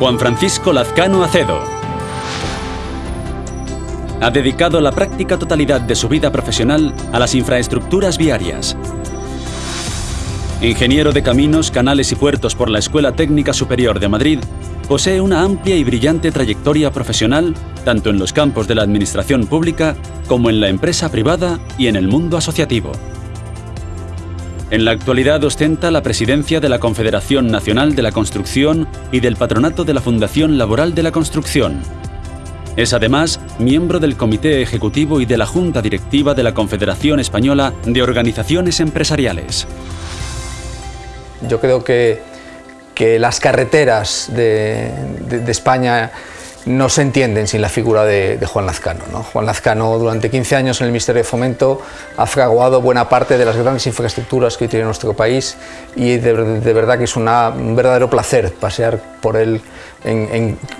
Juan Francisco Lazcano Acedo. Ha dedicado la práctica totalidad de su vida profesional a las infraestructuras viarias. Ingeniero de caminos, canales y puertos por la Escuela Técnica Superior de Madrid, posee una amplia y brillante trayectoria profesional tanto en los campos de la administración pública como en la empresa privada y en el mundo asociativo. En la actualidad ostenta la presidencia de la Confederación Nacional de la Construcción y del Patronato de la Fundación Laboral de la Construcción. Es además miembro del Comité Ejecutivo y de la Junta Directiva de la Confederación Española de Organizaciones Empresariales. Yo creo que, que las carreteras de, de, de España no se entienden sin la figura de, Juan Lazcano. ¿no? Juan Lazcano durante 15 años en el Ministerio de Fomento ha fraguado buena parte de las grandes infraestructuras que hoy tiene nuestro país y de, verdad que es un verdadero placer pasear por él,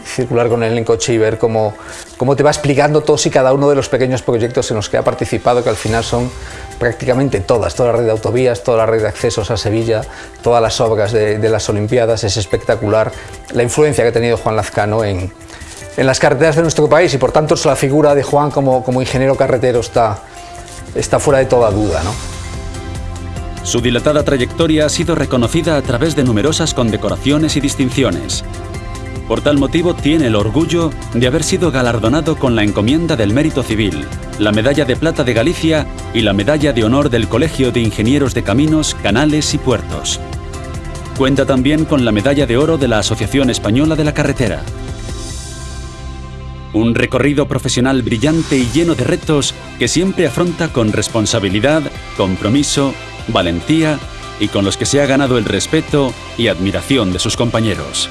circular con él en coche y ver cómo, cómo te va explicando todos y cada uno de los pequeños proyectos en los que ha participado, que al final son prácticamente todas, toda la red de autovías, toda la red de accesos a Sevilla, todas las obras de, de las Olimpiadas, es espectacular la influencia que ha tenido Juan Lazcano en, en las carreteras de nuestro país y por tanto la figura de Juan como, como ingeniero carretero está, está fuera de toda duda. ¿no? Su dilatada trayectoria ha sido reconocida a través de numerosas condecoraciones y distinciones. Por tal motivo tiene el orgullo de haber sido galardonado con la encomienda del mérito civil, la medalla de plata de Galicia y la medalla de honor del Colegio de Ingenieros de Caminos, Canales y Puertos. Cuenta también con la medalla de oro de la Asociación Española de la Carretera. Un recorrido profesional brillante y lleno de retos que siempre afronta con responsabilidad, compromiso, valentía y con los que se ha ganado el respeto y admiración de sus compañeros.